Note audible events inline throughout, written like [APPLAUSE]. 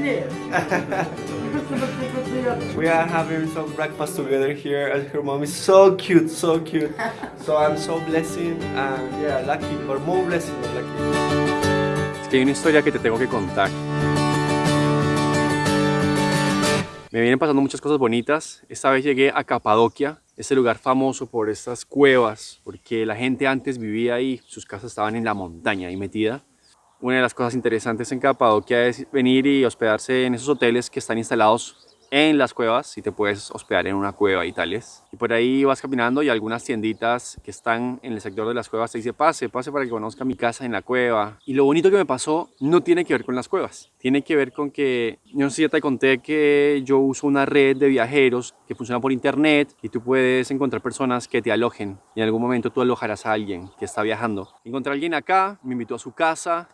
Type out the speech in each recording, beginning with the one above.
[LAUGHS] we are having some breakfast together here and her mom is so cute, so cute. [LAUGHS] So I'm so blessing and yeah, lucky, or more blessing than lucky. Es que hay una historia que te tengo que contar. Me vienen pasando muchas cosas bonitas. Esta vez llegué a Capadocia, este lugar famoso por estas cuevas, porque la gente antes vivía ahí, sus casas estaban en la montaña ahí metida. Una de las cosas interesantes en Capadocia es venir y hospedarse en esos hoteles que están instalados en las cuevas y te puedes hospedar en una cueva y tales. Y por ahí vas caminando y algunas tienditas que están en el sector de las cuevas te dice pase, pase para que conozca mi casa en la cueva. Y lo bonito que me pasó no tiene que ver con las cuevas, tiene que ver con que, yo no sé si ya te conté que yo uso una red de viajeros que funciona por internet y tú puedes encontrar personas que te alojen y en algún momento tú alojarás a alguien que está viajando. Encontré a alguien acá, me invitó a su casa,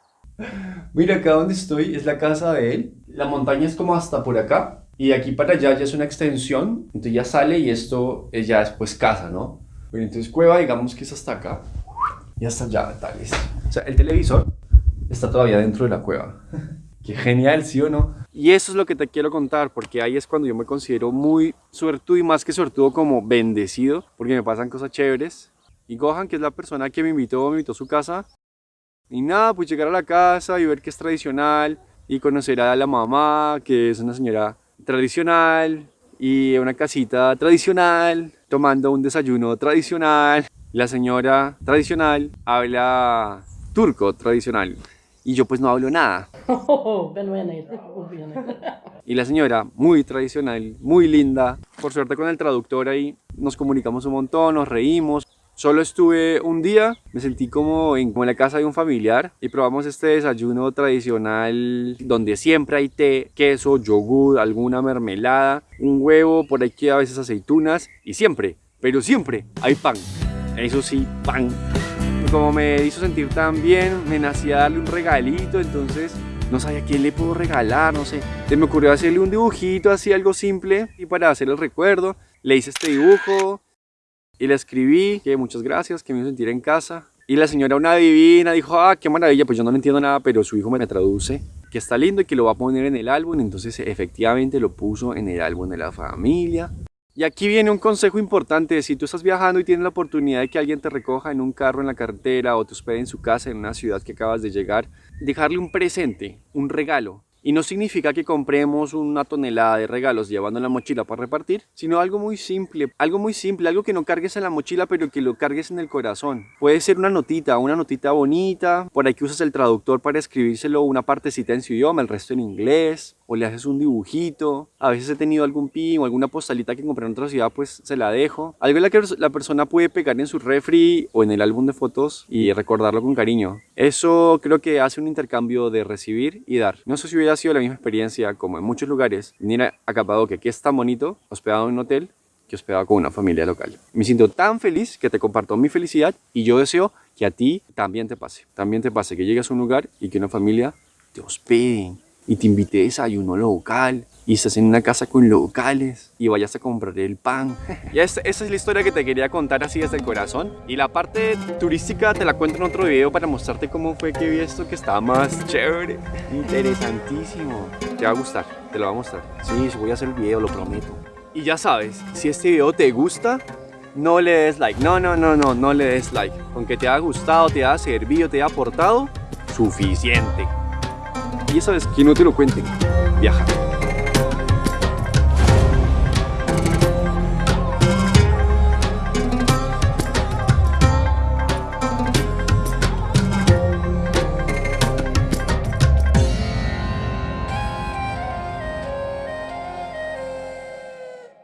Mira acá donde estoy, es la casa de él. La montaña es como hasta por acá. Y aquí para allá ya es una extensión. Entonces ya sale y esto es ya después casa, ¿no? Bueno, entonces cueva digamos que es hasta acá. Y hasta allá, tal vez. O sea, el televisor está todavía dentro de la cueva. [LAUGHS] Qué genial, ¿sí o no? Y eso es lo que te quiero contar, porque ahí es cuando yo me considero muy suertudo y más que suertudo como bendecido, porque me pasan cosas chéveres. Y Gohan, que es la persona que me invitó, me invitó a su casa, y nada, pues llegar a la casa y ver que es tradicional y conocer a la mamá, que es una señora tradicional y una casita tradicional, tomando un desayuno tradicional. La señora tradicional habla turco tradicional y yo pues no hablo nada. [LAUGHS] Y la señora, muy tradicional, muy linda. Por suerte con el traductor ahí nos comunicamos un montón, nos reímos. Solo estuve un día, me sentí como en, la casa de un familiar y probamos este desayuno tradicional donde siempre hay té, queso, yogur, alguna mermelada, un huevo, por aquí a veces aceitunas y siempre, pero siempre hay pan. Eso sí, pan. como me hizo sentir tan bien, me nacía darle un regalito, entonces no sabía quién le puedo regalar, no sé. Se me ocurrió hacerle un dibujito así, algo simple, y para hacer el recuerdo, le hice este dibujo, y le escribí que muchas gracias, que me hizo sentir en casa. Y la señora, una divina, dijo, ah, qué maravilla, pues yo no entiendo nada, pero su hijo me traduce que está lindo y que lo va a poner en el álbum. Entonces efectivamente lo puso en el álbum de la familia. Y aquí viene un consejo importante, si tú estás viajando y tienes la oportunidad de que alguien te recoja en un carro en la carretera o te hospede en su casa en una ciudad que acabas de llegar, dejarle un presente, un regalo, y no significa que compremos una tonelada de regalos llevando en la mochila para repartir, sino algo muy simple, algo muy simple, algo que no cargues en la mochila pero que lo cargues en el corazón. Puede ser una notita, una notita bonita, por ahí que usas el traductor para escribírselo una partecita en su idioma, el resto en inglés, o le haces un dibujito. A veces he tenido algún pin o alguna postalita que compré en otra ciudad, pues se la dejo. Algo la que la persona puede pegar en su refri o en el álbum de fotos y recordarlo con cariño. Eso creo que hace un intercambio de recibir y dar. No sé si hubiera sido la misma experiencia como en muchos lugares. Venir a Capadocia, que es tan bonito, hospedado en un hotel, que hospedado con una familia local. Me siento tan feliz que te comparto mi felicidad y yo deseo que a ti también te pase. También te pase que llegues a un lugar y que una familia te hospede y te invité a desayuno local y estás en una casa con locales y vayas a comprar el pan. [LAUGHS] ya esa, esa, es la historia que te quería contar así desde el corazón. Y la parte turística te la cuento en otro video para mostrarte cómo fue que vi esto que estaba más chévere. Interesantísimo. Te va a gustar, te lo voy a mostrar. Sí, voy a hacer el video, lo prometo. Y ya sabes, si este video te gusta, no le des like. No, no, no, no, no le des like. Con que te haya gustado, te haya servido, te haya aportado, suficiente. Y eso es que no te lo cuenten, viaja.